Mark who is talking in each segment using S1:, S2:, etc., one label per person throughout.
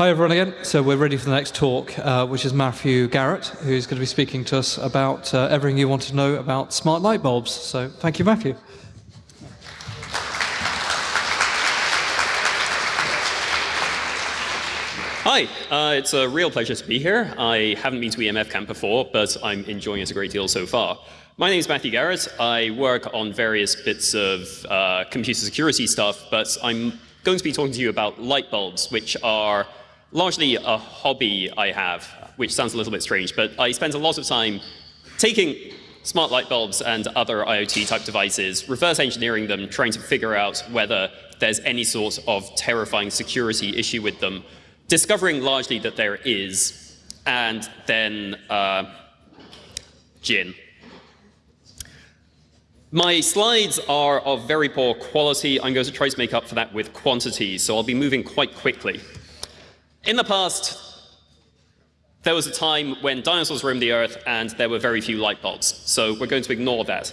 S1: Hi everyone again. So we're ready for the next talk, uh, which is Matthew Garrett, who's going to be speaking to us about uh, everything you want to know about smart light bulbs. So thank you, Matthew.
S2: Hi, uh, it's a real pleasure to be here. I haven't been to EMF Camp before, but I'm enjoying it a great deal so far. My name is Matthew Garrett. I work on various bits of uh, computer security stuff, but I'm going to be talking to you about light bulbs, which are largely a hobby I have, which sounds a little bit strange, but I spend a lot of time taking smart light bulbs and other IoT type devices, reverse engineering them, trying to figure out whether there's any sort of terrifying security issue with them, discovering largely that there is, and then uh, gin. My slides are of very poor quality. I'm going to try to make up for that with quantity, so I'll be moving quite quickly. In the past, there was a time when dinosaurs roamed the earth and there were very few light bulbs, so we're going to ignore that.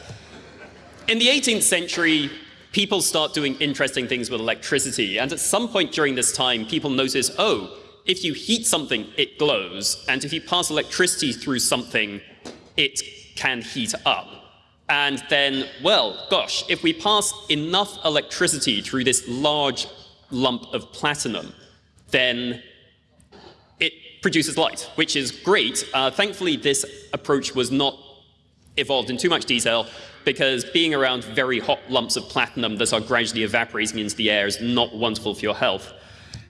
S2: In the 18th century, people start doing interesting things with electricity. And at some point during this time, people notice, oh, if you heat something, it glows. And if you pass electricity through something, it can heat up. And then, well, gosh, if we pass enough electricity through this large lump of platinum, then produces light, which is great. Uh, thankfully, this approach was not evolved in too much detail because being around very hot lumps of platinum that are gradually evaporating into the air is not wonderful for your health.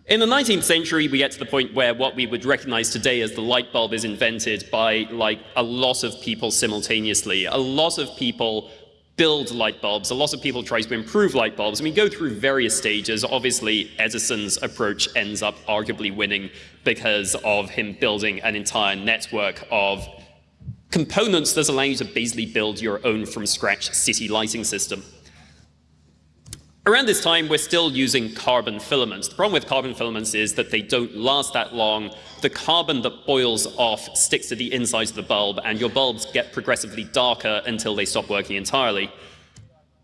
S2: In the 19th century, we get to the point where what we would recognize today as the light bulb is invented by like a lot of people simultaneously. A lot of people build light bulbs. A lot of people try to improve light bulbs. And we go through various stages. Obviously, Edison's approach ends up arguably winning because of him building an entire network of components that allow you to basically build your own from scratch city lighting system. Around this time, we're still using carbon filaments. The problem with carbon filaments is that they don't last that long. The carbon that boils off sticks to the insides of the bulb, and your bulbs get progressively darker until they stop working entirely.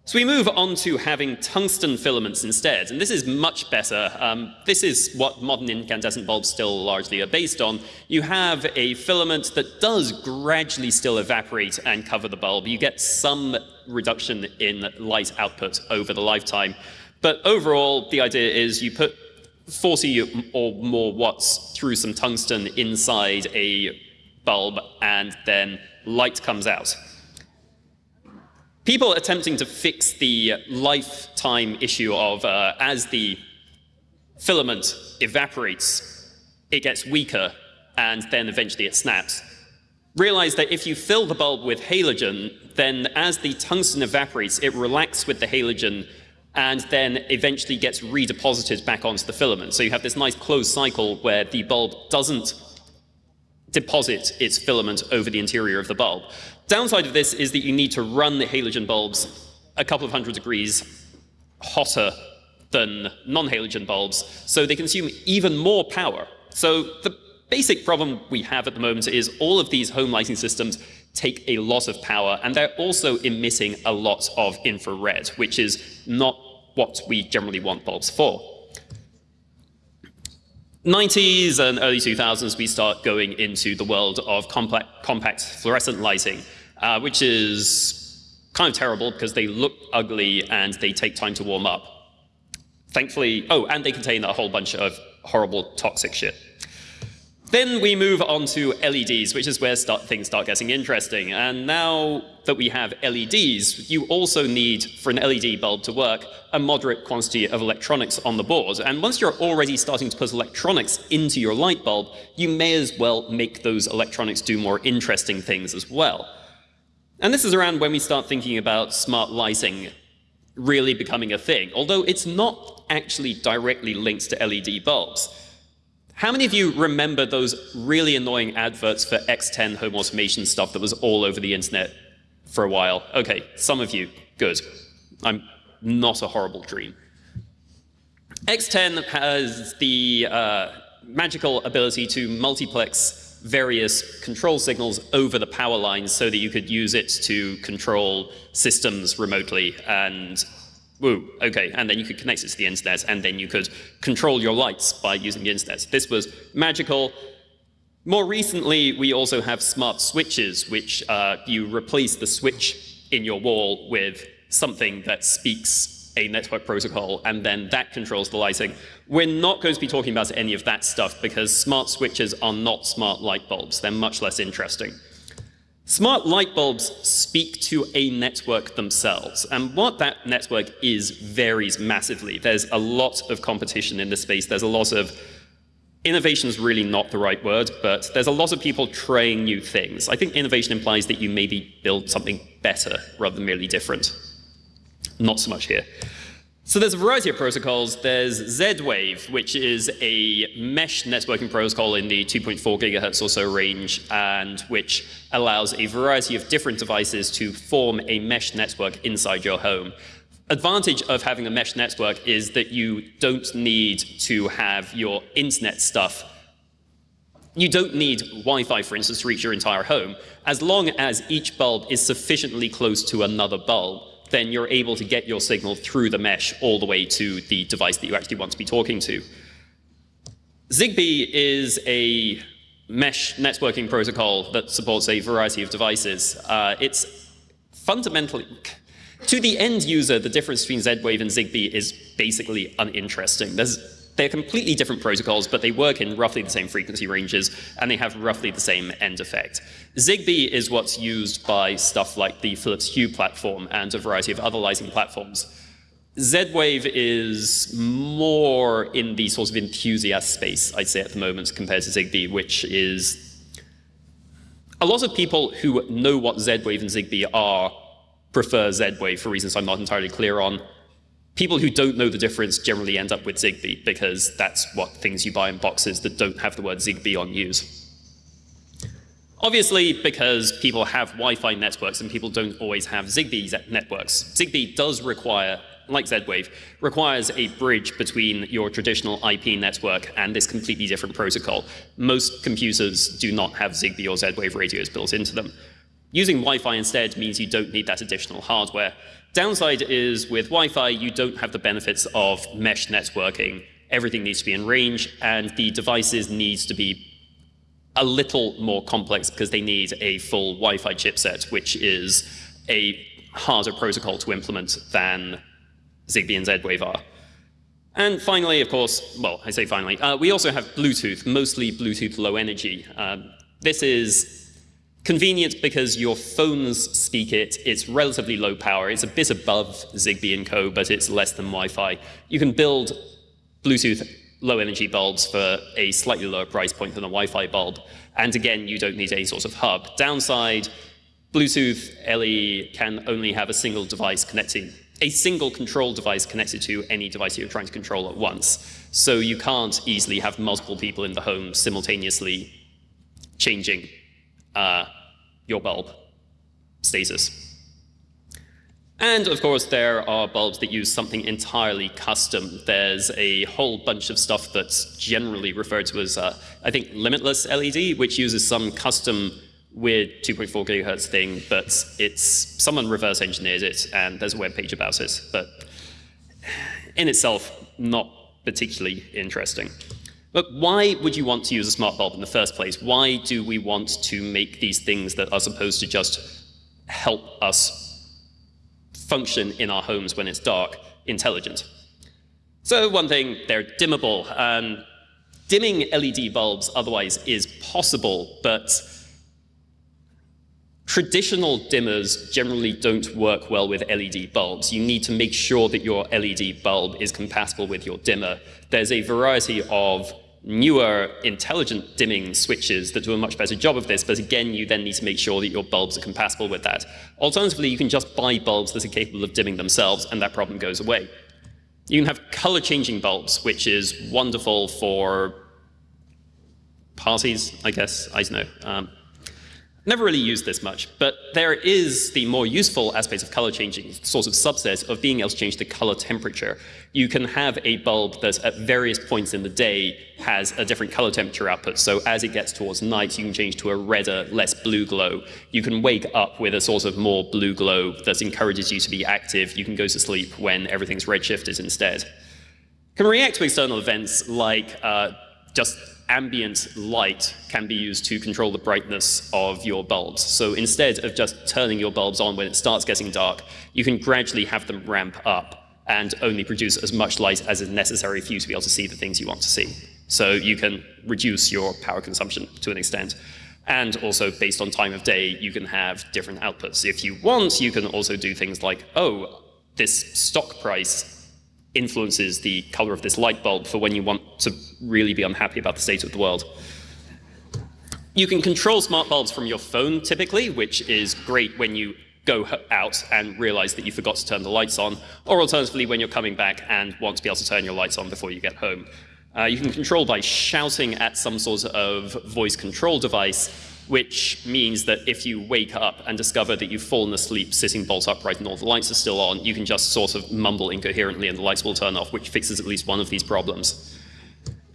S2: So we move on to having tungsten filaments instead, and this is much better. Um, this is what modern incandescent bulbs still largely are based on. You have a filament that does gradually still evaporate and cover the bulb. You get some reduction in light output over the lifetime, but overall the idea is you put 40 or more watts through some tungsten inside a bulb and then light comes out. People attempting to fix the lifetime issue of uh, as the filament evaporates, it gets weaker and then eventually it snaps. Realize that if you fill the bulb with halogen, then as the tungsten evaporates, it relaxes with the halogen and then eventually gets redeposited back onto the filament. So you have this nice closed cycle where the bulb doesn't deposit its filament over the interior of the bulb. Downside of this is that you need to run the halogen bulbs a couple of hundred degrees hotter than non-halogen bulbs, so they consume even more power. So the basic problem we have at the moment is all of these home lighting systems take a lot of power, and they're also emitting a lot of infrared, which is not what we generally want bulbs for. 90s and early 2000s, we start going into the world of compact, compact fluorescent lighting, uh, which is kind of terrible because they look ugly and they take time to warm up. Thankfully, oh, and they contain a whole bunch of horrible toxic shit. Then we move on to LEDs, which is where start, things start getting interesting. And now that we have LEDs, you also need, for an LED bulb to work, a moderate quantity of electronics on the board. And once you're already starting to put electronics into your light bulb, you may as well make those electronics do more interesting things as well. And this is around when we start thinking about smart lighting really becoming a thing, although it's not actually directly linked to LED bulbs. How many of you remember those really annoying adverts for X10 home automation stuff that was all over the internet for a while? Okay, some of you, good. I'm not a horrible dream. X10 has the uh, magical ability to multiplex various control signals over the power lines so that you could use it to control systems remotely and Woo, okay, and then you could connect it to the internet, and then you could control your lights by using the internet. This was magical. More recently, we also have smart switches, which uh, you replace the switch in your wall with something that speaks a network protocol, and then that controls the lighting. We're not going to be talking about any of that stuff because smart switches are not smart light bulbs. They're much less interesting. Smart light bulbs speak to a network themselves, and what that network is varies massively. There's a lot of competition in this space. There's a lot of innovation is really not the right word, but there's a lot of people trying new things. I think innovation implies that you maybe build something better rather than merely different. Not so much here. So there's a variety of protocols. There's Z-Wave, which is a mesh networking protocol in the 2.4 gigahertz or so range, and which allows a variety of different devices to form a mesh network inside your home. Advantage of having a mesh network is that you don't need to have your internet stuff you don't need Wi-Fi, for instance, to reach your entire home. As long as each bulb is sufficiently close to another bulb, then you're able to get your signal through the mesh all the way to the device that you actually want to be talking to. ZigBee is a mesh networking protocol that supports a variety of devices. Uh, it's fundamentally, to the end user, the difference between Z-Wave and ZigBee is basically uninteresting. There's they're completely different protocols, but they work in roughly the same frequency ranges, and they have roughly the same end effect. ZigBee is what's used by stuff like the Philips Hue platform and a variety of other lighting platforms. Z-Wave is more in the sort of enthusiast space, I'd say, at the moment, compared to ZigBee, which is a lot of people who know what Z-Wave and ZigBee are prefer Z-Wave for reasons I'm not entirely clear on people who don't know the difference generally end up with ZigBee because that's what things you buy in boxes that don't have the word ZigBee on use. Obviously, because people have Wi-Fi networks and people don't always have ZigBee networks, ZigBee does require, like Z-Wave, requires a bridge between your traditional IP network and this completely different protocol. Most computers do not have ZigBee or Z-Wave radios built into them. Using Wi-Fi instead means you don't need that additional hardware. Downside is with Wi-Fi, you don't have the benefits of mesh networking. Everything needs to be in range, and the devices needs to be a little more complex because they need a full Wi-Fi chipset, which is a harder protocol to implement than ZigBee and Z-Wave are. And finally, of course, well, I say finally, uh, we also have Bluetooth, mostly Bluetooth low energy. Uh, this is Convenient because your phones speak it, it's relatively low power, it's a bit above ZigBee and co, but it's less than Wi-Fi. You can build Bluetooth low energy bulbs for a slightly lower price point than a Wi-Fi bulb. And again, you don't need any sort of hub. Downside, Bluetooth LE can only have a single device connecting, a single control device connected to any device you're trying to control at once. So you can't easily have multiple people in the home simultaneously changing uh, your bulb status. And of course, there are bulbs that use something entirely custom. There's a whole bunch of stuff that's generally referred to as, uh, I think, limitless LED, which uses some custom weird 2.4 gigahertz thing, but it's someone reverse engineered it, and there's a web page about it. But in itself, not particularly interesting. But why would you want to use a smart bulb in the first place? Why do we want to make these things that are supposed to just help us function in our homes when it's dark intelligent? So one thing, they're dimmable. Um, dimming LED bulbs otherwise is possible, but traditional dimmers generally don't work well with LED bulbs. You need to make sure that your LED bulb is compatible with your dimmer. There's a variety of newer intelligent dimming switches that do a much better job of this, but again, you then need to make sure that your bulbs are compatible with that. Alternatively, you can just buy bulbs that are capable of dimming themselves, and that problem goes away. You can have color-changing bulbs, which is wonderful for parties, I guess, I don't know. Um, Never really used this much, but there is the more useful aspect of color changing, sort of subset of being able to change the color temperature. You can have a bulb that at various points in the day has a different color temperature output. So as it gets towards night, you can change to a redder, less blue glow. You can wake up with a sort of more blue glow that encourages you to be active. You can go to sleep when everything's redshifted instead. Can react to external events like uh, just ambient light can be used to control the brightness of your bulbs. So instead of just turning your bulbs on when it starts getting dark, you can gradually have them ramp up and only produce as much light as is necessary for you to be able to see the things you want to see. So you can reduce your power consumption to an extent. And also, based on time of day, you can have different outputs. If you want, you can also do things like, oh, this stock price influences the color of this light bulb for when you want to really be unhappy about the state of the world. You can control smart bulbs from your phone typically, which is great when you go out and realize that you forgot to turn the lights on, or alternatively when you're coming back and want to be able to turn your lights on before you get home. Uh, you can control by shouting at some sort of voice control device which means that if you wake up and discover that you've fallen asleep sitting bolt upright and all the lights are still on, you can just sort of mumble incoherently and the lights will turn off, which fixes at least one of these problems.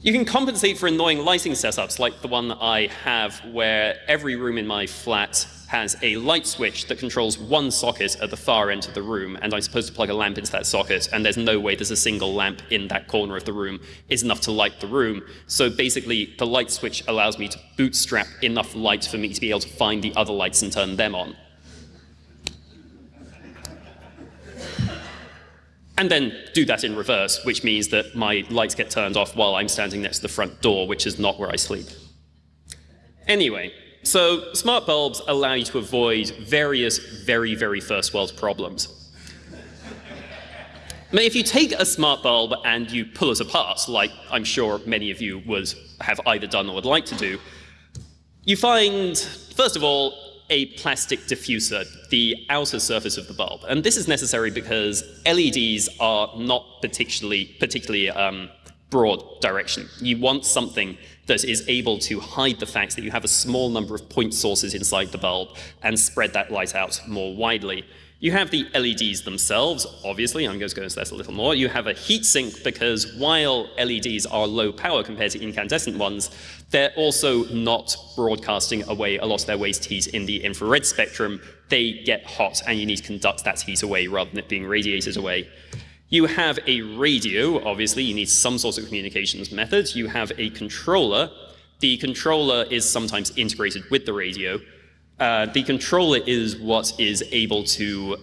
S2: You can compensate for annoying lighting setups like the one that I have where every room in my flat has a light switch that controls one socket at the far end of the room, and I'm supposed to plug a lamp into that socket, and there's no way there's a single lamp in that corner of the room is enough to light the room. So basically, the light switch allows me to bootstrap enough light for me to be able to find the other lights and turn them on. and then do that in reverse, which means that my lights get turned off while I'm standing next to the front door, which is not where I sleep. Anyway, so smart bulbs allow you to avoid various very, very first world problems. If you take a smart bulb and you pull it apart, like I'm sure many of you would have either done or would like to do, you find, first of all, a plastic diffuser, the outer surface of the bulb. And this is necessary because LEDs are not particularly, particularly um, broad direction. You want something that is able to hide the fact that you have a small number of point sources inside the bulb and spread that light out more widely. You have the LEDs themselves, obviously, I'm going to go into that a little more. You have a heatsink because while LEDs are low power compared to incandescent ones, they're also not broadcasting away a lot of their waste heat in the infrared spectrum. They get hot and you need to conduct that heat away rather than it being radiated away. You have a radio, obviously, you need some sort of communications method. You have a controller. The controller is sometimes integrated with the radio. Uh, the controller is what is able to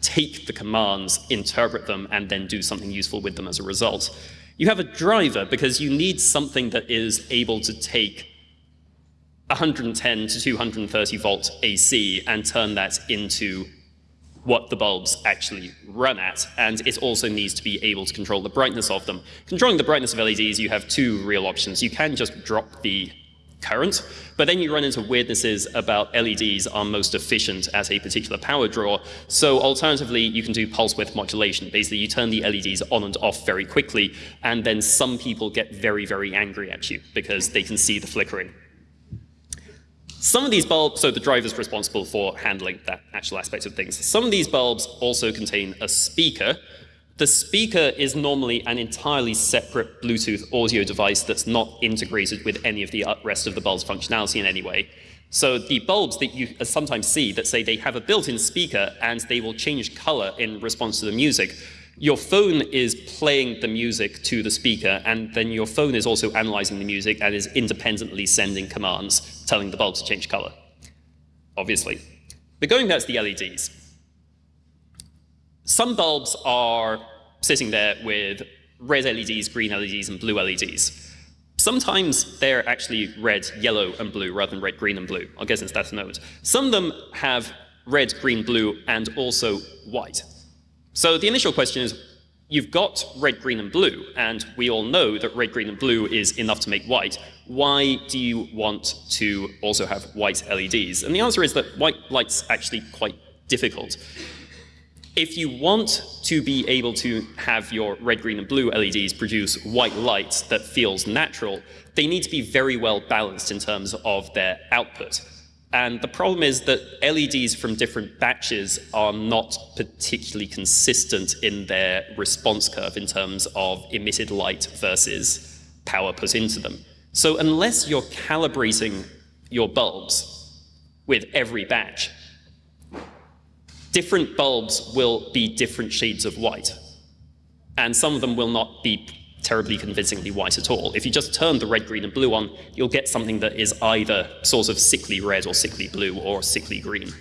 S2: take the commands, interpret them, and then do something useful with them as a result. You have a driver because you need something that is able to take 110 to 230 volt AC and turn that into what the bulbs actually run at, and it also needs to be able to control the brightness of them. Controlling the brightness of LEDs, you have two real options. You can just drop the current, but then you run into weirdnesses about LEDs are most efficient at a particular power draw. So alternatively, you can do pulse width modulation. Basically, you turn the LEDs on and off very quickly, and then some people get very, very angry at you because they can see the flickering. Some of these bulbs, so the driver is responsible for handling that actual aspect of things. Some of these bulbs also contain a speaker. The speaker is normally an entirely separate Bluetooth audio device that's not integrated with any of the uh, rest of the bulb's functionality in any way. So the bulbs that you uh, sometimes see that say they have a built-in speaker and they will change color in response to the music your phone is playing the music to the speaker, and then your phone is also analyzing the music and is independently sending commands telling the bulb to change color, obviously. But going back to the LEDs, some bulbs are sitting there with red LEDs, green LEDs, and blue LEDs. Sometimes they're actually red, yellow, and blue rather than red, green, and blue. I'll get into that in a moment. Some of them have red, green, blue, and also white. So the initial question is, you've got red, green, and blue, and we all know that red, green, and blue is enough to make white. Why do you want to also have white LEDs? And the answer is that white light's actually quite difficult. If you want to be able to have your red, green, and blue LEDs produce white light that feels natural, they need to be very well balanced in terms of their output. And the problem is that LEDs from different batches are not particularly consistent in their response curve in terms of emitted light versus power put into them. So unless you're calibrating your bulbs with every batch, different bulbs will be different shades of white. And some of them will not be terribly convincingly white at all. If you just turn the red, green, and blue on, you'll get something that is either sort of sickly red or sickly blue or sickly green.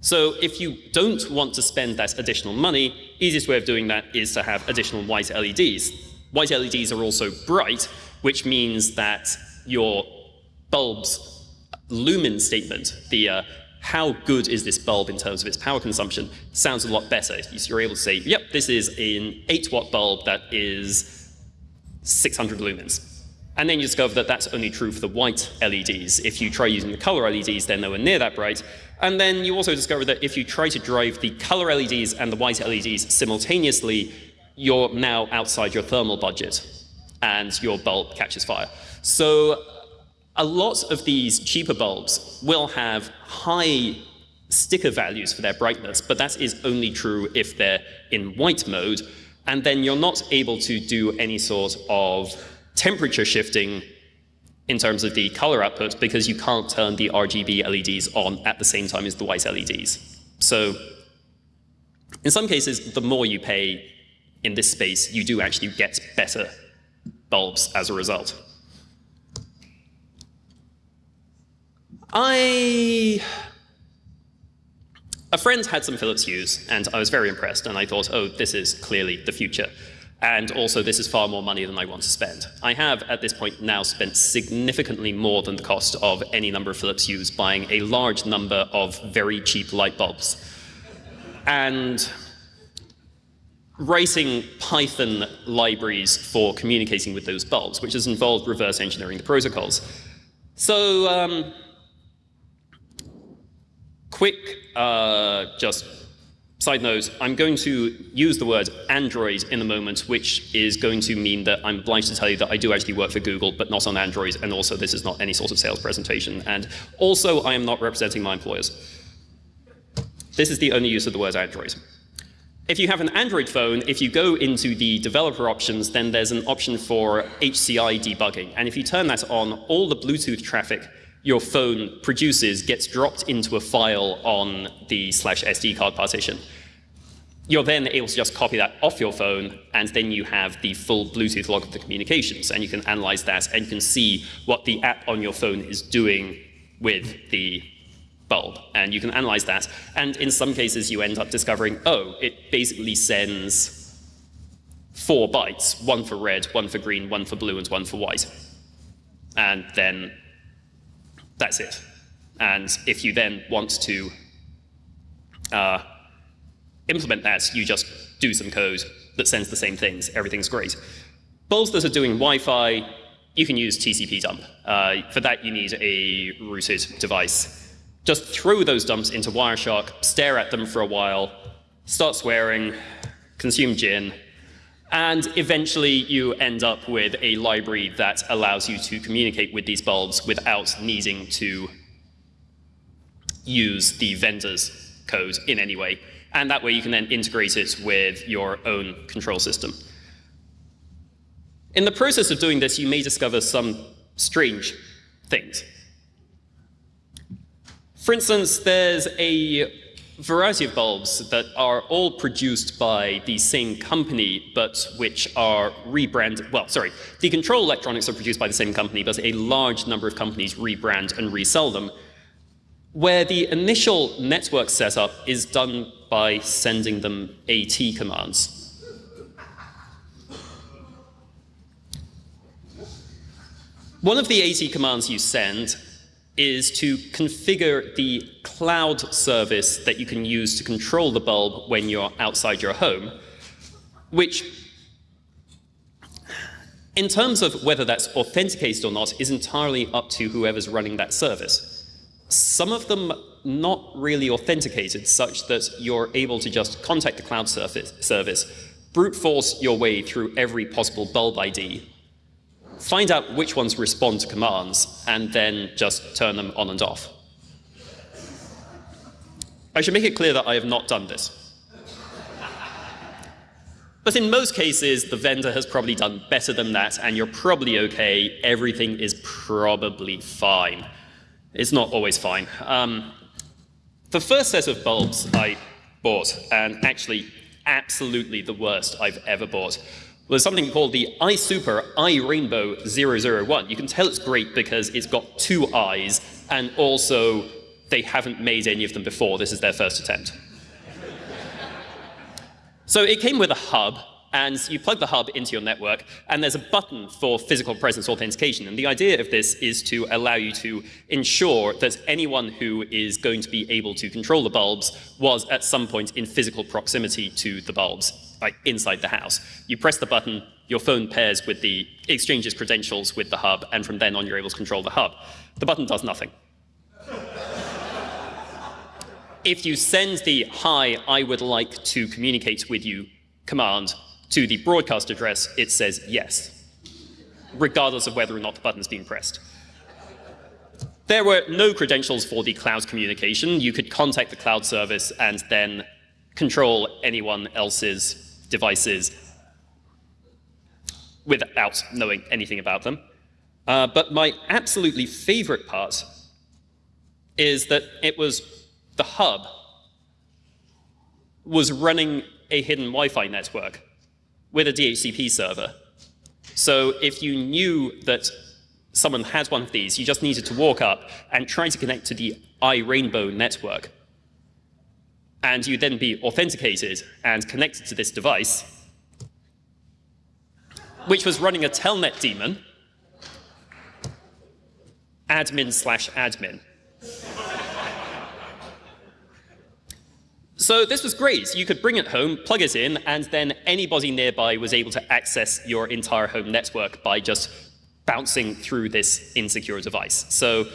S2: So if you don't want to spend that additional money, easiest way of doing that is to have additional white LEDs. White LEDs are also bright, which means that your bulb's lumen statement, the uh, how good is this bulb in terms of its power consumption sounds a lot better. You're able to say, yep, this is an 8 watt bulb that is 600 lumens. And then you discover that that's only true for the white LEDs. If you try using the color LEDs, they're near that bright. And then you also discover that if you try to drive the color LEDs and the white LEDs simultaneously, you're now outside your thermal budget and your bulb catches fire. So a lot of these cheaper bulbs will have high sticker values for their brightness, but that is only true if they're in white mode, and then you're not able to do any sort of temperature shifting in terms of the color output because you can't turn the RGB LEDs on at the same time as the white LEDs. So in some cases, the more you pay in this space, you do actually get better bulbs as a result. I a friend had some Philips Hues, and I was very impressed, and I thought, oh, this is clearly the future. And also, this is far more money than I want to spend. I have, at this point, now spent significantly more than the cost of any number of Philips Hues buying a large number of very cheap light bulbs. And writing Python libraries for communicating with those bulbs, which has involved reverse engineering the protocols. So um, quick, uh, just side note, I'm going to use the word Android in a moment, which is going to mean that I'm obliged to tell you that I do actually work for Google, but not on Android, and also this is not any sort of sales presentation. And also, I am not representing my employers. This is the only use of the word Android. If you have an Android phone, if you go into the developer options, then there's an option for HCI debugging. And if you turn that on, all the Bluetooth traffic your phone produces gets dropped into a file on the slash SD card partition. You're then able to just copy that off your phone, and then you have the full Bluetooth log of the communications, and you can analyze that, and you can see what the app on your phone is doing with the bulb, and you can analyze that. And in some cases, you end up discovering, oh, it basically sends four bytes, one for red, one for green, one for blue, and one for white. And then that's it. And if you then want to uh, implement that, you just do some code that sends the same things. Everything's great. Bulbs that are doing Wi-Fi, you can use tcpdump. Uh, for that, you need a rooted device. Just throw those dumps into Wireshark, stare at them for a while, start swearing, consume gin, and eventually you end up with a library that allows you to communicate with these bulbs without needing to use the vendor's code in any way. And that way you can then integrate it with your own control system. In the process of doing this, you may discover some strange things. For instance, there's a variety of bulbs that are all produced by the same company, but which are rebranded. Well, sorry, the control electronics are produced by the same company, but a large number of companies rebrand and resell them, where the initial network setup is done by sending them AT commands. One of the AT commands you send is to configure the cloud service that you can use to control the bulb when you're outside your home, which in terms of whether that's authenticated or not is entirely up to whoever's running that service. Some of them not really authenticated such that you're able to just contact the cloud service, service brute force your way through every possible bulb ID, find out which ones respond to commands, and then just turn them on and off. I should make it clear that I have not done this. But in most cases, the vendor has probably done better than that, and you're probably okay. Everything is probably fine. It's not always fine. Um, the first set of bulbs I bought, and actually absolutely the worst I've ever bought, was something called the iSuper iRainbow 001. You can tell it's great because it's got two eyes, and also they haven't made any of them before. This is their first attempt. So it came with a hub, and you plug the hub into your network, and there's a button for physical presence authentication. And the idea of this is to allow you to ensure that anyone who is going to be able to control the bulbs was at some point in physical proximity to the bulbs, like inside the house. You press the button, your phone pairs with the exchanges credentials with the hub, and from then on you're able to control the hub. The button does nothing if you send the hi, I would like to communicate with you command to the broadcast address, it says yes, regardless of whether or not the button is being pressed. There were no credentials for the cloud communication. You could contact the cloud service and then control anyone else's devices without knowing anything about them. Uh, but my absolutely favorite part is that it was the hub was running a hidden Wi-Fi network with a DHCP server. So if you knew that someone had one of these, you just needed to walk up and try to connect to the iRainbow network. And you'd then be authenticated and connected to this device, which was running a telnet daemon, admin slash admin. So this was great. You could bring it home, plug it in, and then anybody nearby was able to access your entire home network by just bouncing through this insecure device. So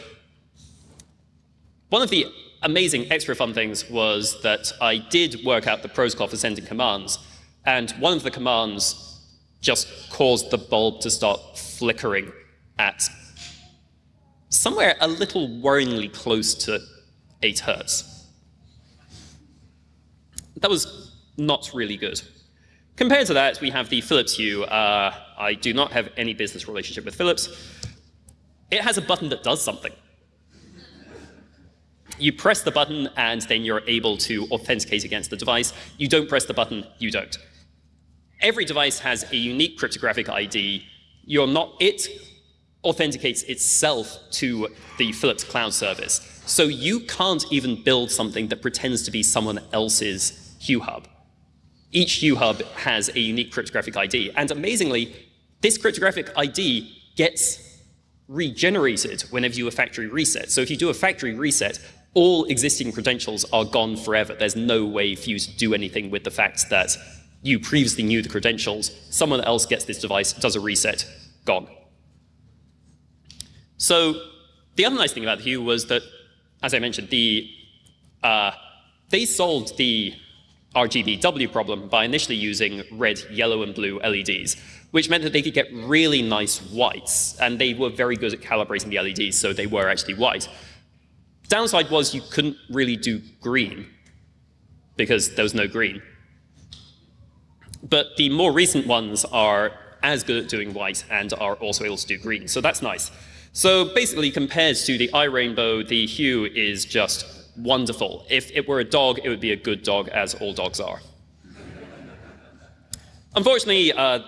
S2: one of the amazing extra fun things was that I did work out the protocol for sending commands, and one of the commands just caused the bulb to start flickering at somewhere a little worryingly close to 8 hertz that was not really good. Compared to that, we have the Philips Hue. Uh, I do not have any business relationship with Philips. It has a button that does something. You press the button, and then you're able to authenticate against the device. You don't press the button, you don't. Every device has a unique cryptographic ID. You're not, it authenticates itself to the Philips cloud service. So you can't even build something that pretends to be someone else's Hue Hub. Each Hue Hub has a unique cryptographic ID, and amazingly, this cryptographic ID gets regenerated whenever you do a factory reset. So if you do a factory reset, all existing credentials are gone forever. There's no way for you to do anything with the fact that you previously knew the credentials, someone else gets this device, does a reset, gone. So the other nice thing about Hue was that, as I mentioned, the uh, they solved the RGBW problem by initially using red, yellow, and blue LEDs, which meant that they could get really nice whites, and they were very good at calibrating the LEDs, so they were actually white. Downside was you couldn't really do green, because there was no green. But the more recent ones are as good at doing white and are also able to do green, so that's nice. So basically, compared to the iRainbow, the hue is just wonderful. If it were a dog, it would be a good dog, as all dogs are. Unfortunately, uh,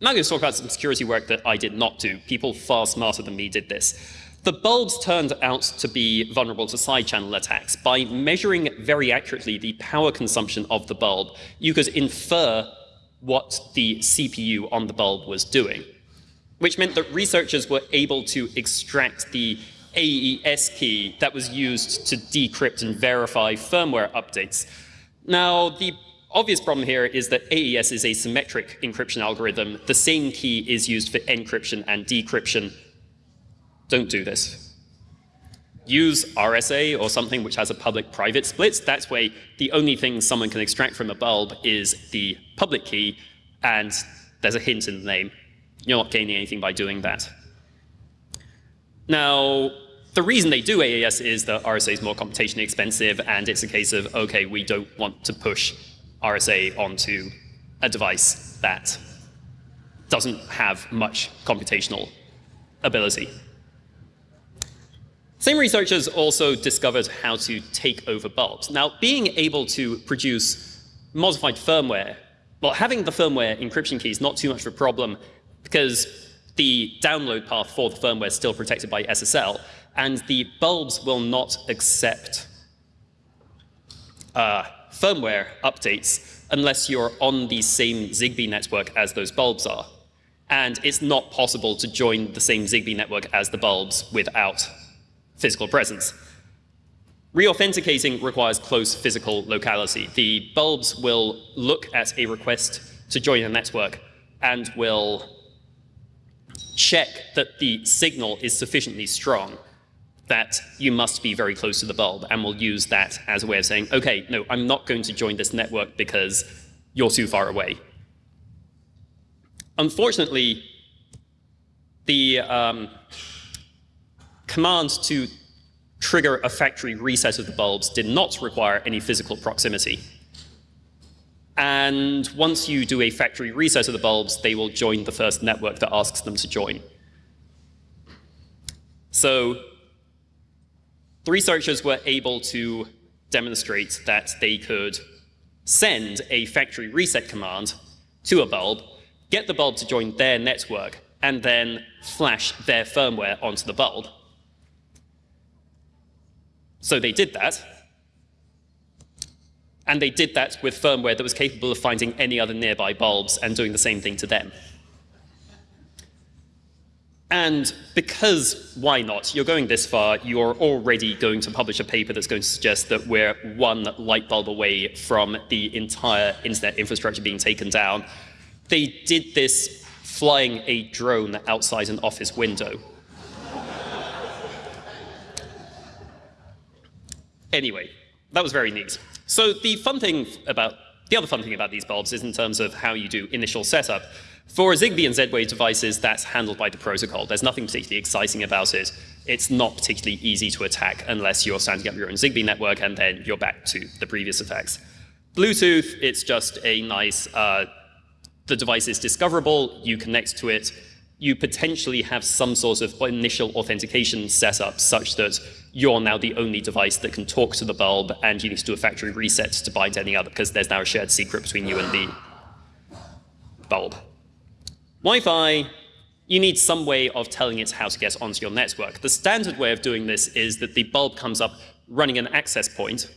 S2: now I'm going to talk about some security work that I did not do. People far smarter than me did this. The bulbs turned out to be vulnerable to side channel attacks. By measuring very accurately the power consumption of the bulb, you could infer what the CPU on the bulb was doing, which meant that researchers were able to extract the AES key that was used to decrypt and verify firmware updates. Now, the obvious problem here is that AES is a symmetric encryption algorithm. The same key is used for encryption and decryption. Don't do this. Use RSA or something which has a public-private split. That's way the only thing someone can extract from a bulb is the public key, and there's a hint in the name. You're not gaining anything by doing that. Now, the reason they do AES is that RSA is more computationally expensive, and it's a case of, okay, we don't want to push RSA onto a device that doesn't have much computational ability. Same researchers also discovered how to take over bulbs. Now, being able to produce modified firmware, well, having the firmware encryption key is not too much of a problem because the download path for the firmware is still protected by SSL, and the bulbs will not accept uh, firmware updates unless you're on the same ZigBee network as those bulbs are. And it's not possible to join the same ZigBee network as the bulbs without physical presence. Reauthenticating requires close physical locality. The bulbs will look at a request to join a network and will check that the signal is sufficiently strong that you must be very close to the bulb and will use that as a way of saying, okay, no, I'm not going to join this network because you're too far away. Unfortunately, the um, command to trigger a factory reset of the bulbs did not require any physical proximity. And once you do a factory reset of the bulbs, they will join the first network that asks them to join. So the researchers were able to demonstrate that they could send a factory reset command to a bulb, get the bulb to join their network, and then flash their firmware onto the bulb. So they did that. And they did that with firmware that was capable of finding any other nearby bulbs and doing the same thing to them. And because why not? You're going this far, you're already going to publish a paper that's going to suggest that we're one light bulb away from the entire internet infrastructure being taken down. They did this flying a drone outside an office window. Anyway, that was very neat. So the fun thing about, the other fun thing about these bulbs is in terms of how you do initial setup. For ZigBee and Z-Wave devices, that's handled by the protocol. There's nothing particularly exciting about it. It's not particularly easy to attack unless you're standing up your own ZigBee network and then you're back to the previous attacks. Bluetooth, it's just a nice, uh, the device is discoverable, you connect to it, you potentially have some sort of initial authentication set up such that you're now the only device that can talk to the bulb and you need to do a factory reset to bind any other because there's now a shared secret between you and the bulb. Wi-Fi, you need some way of telling it how to get onto your network. The standard way of doing this is that the bulb comes up running an access point.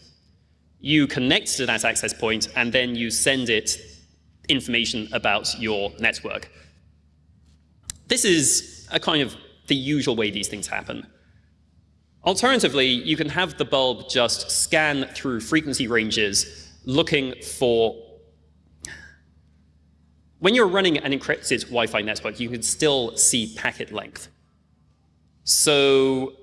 S2: You connect to that access point and then you send it information about your network. This is a kind of the usual way these things happen. Alternatively, you can have the bulb just scan through frequency ranges looking for when you're running an encrypted Wi-Fi network, you can still see packet length. So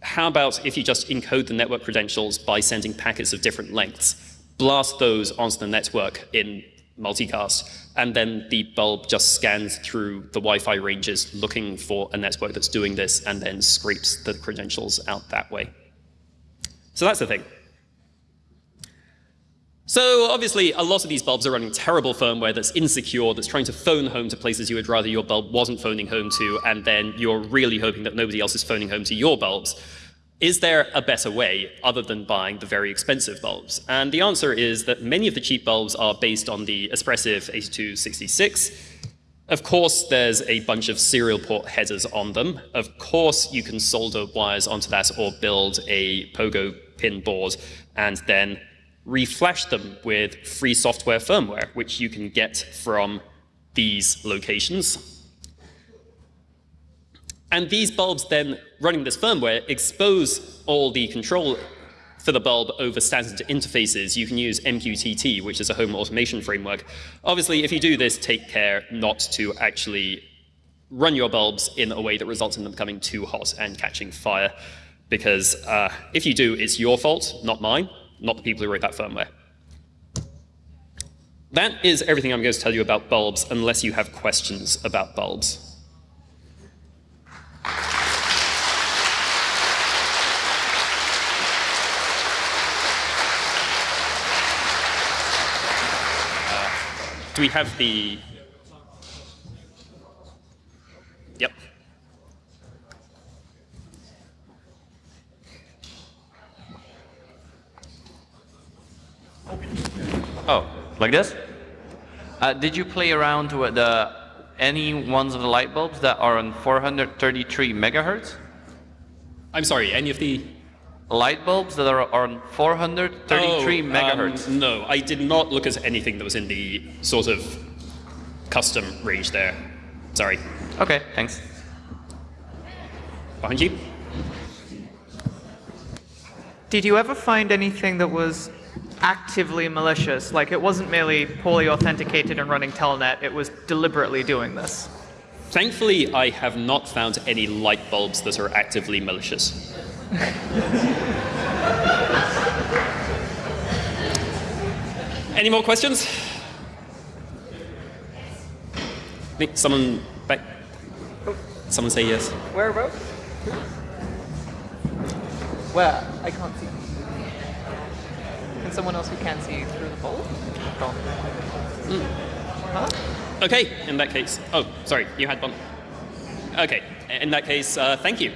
S2: how about if you just encode the network credentials by sending packets of different lengths, blast those onto the network in multicast, and then the bulb just scans through the Wi-Fi ranges looking for a network that's doing this and then scrapes the credentials out that way. So that's the thing. So obviously, a lot of these bulbs are running terrible firmware that's insecure, that's trying to phone home to places you would rather your bulb wasn't phoning home to, and then you're really hoping that nobody else is phoning home to your bulbs. Is there a better way other than buying the very expensive bulbs? And the answer is that many of the cheap bulbs are based on the Espressif 8266. Of course, there's a bunch of serial port headers on them. Of course, you can solder wires onto that or build a Pogo pin board and then reflash them with free software firmware, which you can get from these locations. And these bulbs then, running this firmware, expose all the control for the bulb over standard interfaces. You can use MQTT, which is a home automation framework. Obviously, if you do this, take care not to actually run your bulbs in a way that results in them becoming too hot and catching fire. Because uh, if you do, it's your fault, not mine, not the people who wrote that firmware. That is everything I'm going to tell you about bulbs, unless you have questions about bulbs. Do we have the... Yep.
S3: Oh, like this? Uh, did you play around with the any ones of the light bulbs that are on 433 megahertz?
S2: I'm sorry, any of the...
S3: Light bulbs that are on 433
S2: Oh, um,
S3: megahertz.
S2: no, I did not look at anything that was in the sort of custom range there. Sorry.
S3: Okay, thanks.
S2: Behind you?
S4: Did you ever find anything that was actively malicious? Like it wasn't merely poorly authenticated and running telnet, it was deliberately doing this.
S2: Thankfully, I have not found any light bulbs that are actively malicious. any more questions? Someone back. Someone say yes.
S4: Where about? Where? I can't see. Can someone else who can see through the bowl? Huh?
S2: Okay, in that case. Oh, sorry, you had one. Okay, in that case, uh, thank you.